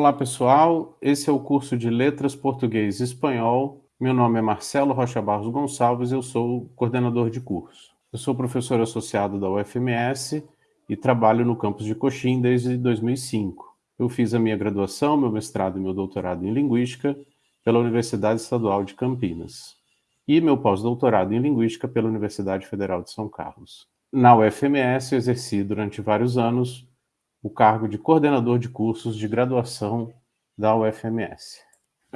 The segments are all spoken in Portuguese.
Olá, pessoal. Esse é o curso de Letras Português e Espanhol. Meu nome é Marcelo Rocha Barros Gonçalves, eu sou coordenador de curso. Eu sou professor associado da UFMS e trabalho no campus de Coxim desde 2005. Eu fiz a minha graduação, meu mestrado e meu doutorado em Linguística pela Universidade Estadual de Campinas e meu pós-doutorado em Linguística pela Universidade Federal de São Carlos. Na UFMS, eu exerci durante vários anos o cargo de coordenador de cursos de graduação da UFMS.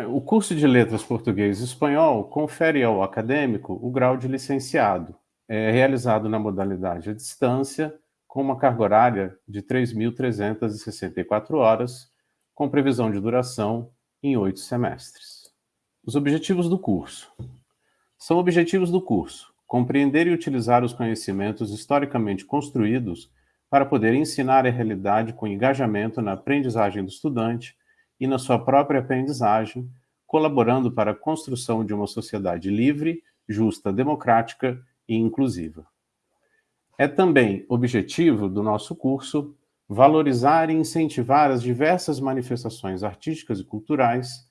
O curso de Letras Português e Espanhol confere ao acadêmico o grau de licenciado, é realizado na modalidade à distância, com uma carga horária de 3.364 horas, com previsão de duração em oito semestres. Os objetivos do curso. São objetivos do curso compreender e utilizar os conhecimentos historicamente construídos para poder ensinar a realidade com engajamento na aprendizagem do estudante e na sua própria aprendizagem, colaborando para a construção de uma sociedade livre, justa, democrática e inclusiva. É também objetivo do nosso curso valorizar e incentivar as diversas manifestações artísticas e culturais,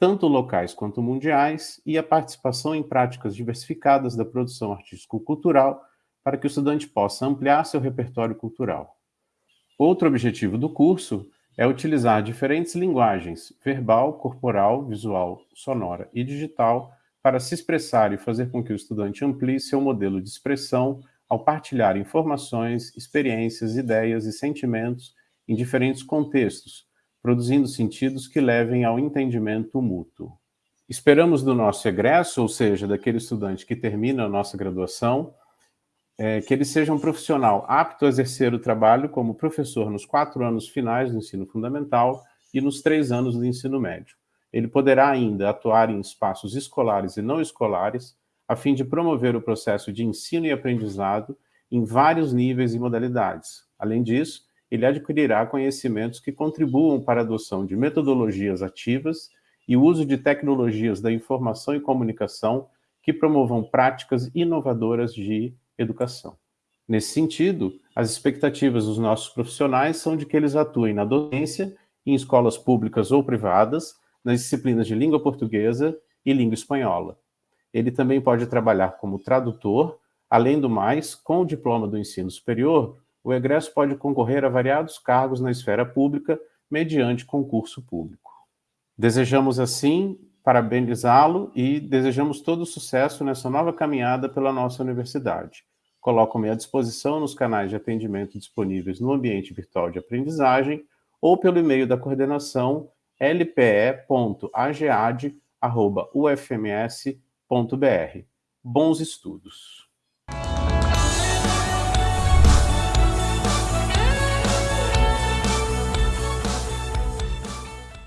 tanto locais quanto mundiais, e a participação em práticas diversificadas da produção artístico-cultural para que o estudante possa ampliar seu repertório cultural. Outro objetivo do curso é utilizar diferentes linguagens, verbal, corporal, visual, sonora e digital, para se expressar e fazer com que o estudante amplie seu modelo de expressão ao partilhar informações, experiências, ideias e sentimentos em diferentes contextos, produzindo sentidos que levem ao entendimento mútuo. Esperamos do nosso egresso, ou seja, daquele estudante que termina a nossa graduação, é, que ele seja um profissional apto a exercer o trabalho como professor nos quatro anos finais do ensino fundamental e nos três anos do ensino médio. Ele poderá ainda atuar em espaços escolares e não escolares, a fim de promover o processo de ensino e aprendizado em vários níveis e modalidades. Além disso, ele adquirirá conhecimentos que contribuam para a adoção de metodologias ativas e o uso de tecnologias da informação e comunicação que promovam práticas inovadoras de educação. Nesse sentido, as expectativas dos nossos profissionais são de que eles atuem na docência, em escolas públicas ou privadas, nas disciplinas de língua portuguesa e língua espanhola. Ele também pode trabalhar como tradutor, além do mais, com o diploma do ensino superior, o egresso pode concorrer a variados cargos na esfera pública mediante concurso público. Desejamos, assim, parabenizá-lo e desejamos todo sucesso nessa nova caminhada pela nossa universidade. Coloco-me à disposição nos canais de atendimento disponíveis no ambiente virtual de aprendizagem ou pelo e-mail da coordenação lpe.agead.ufms.br. Bons estudos!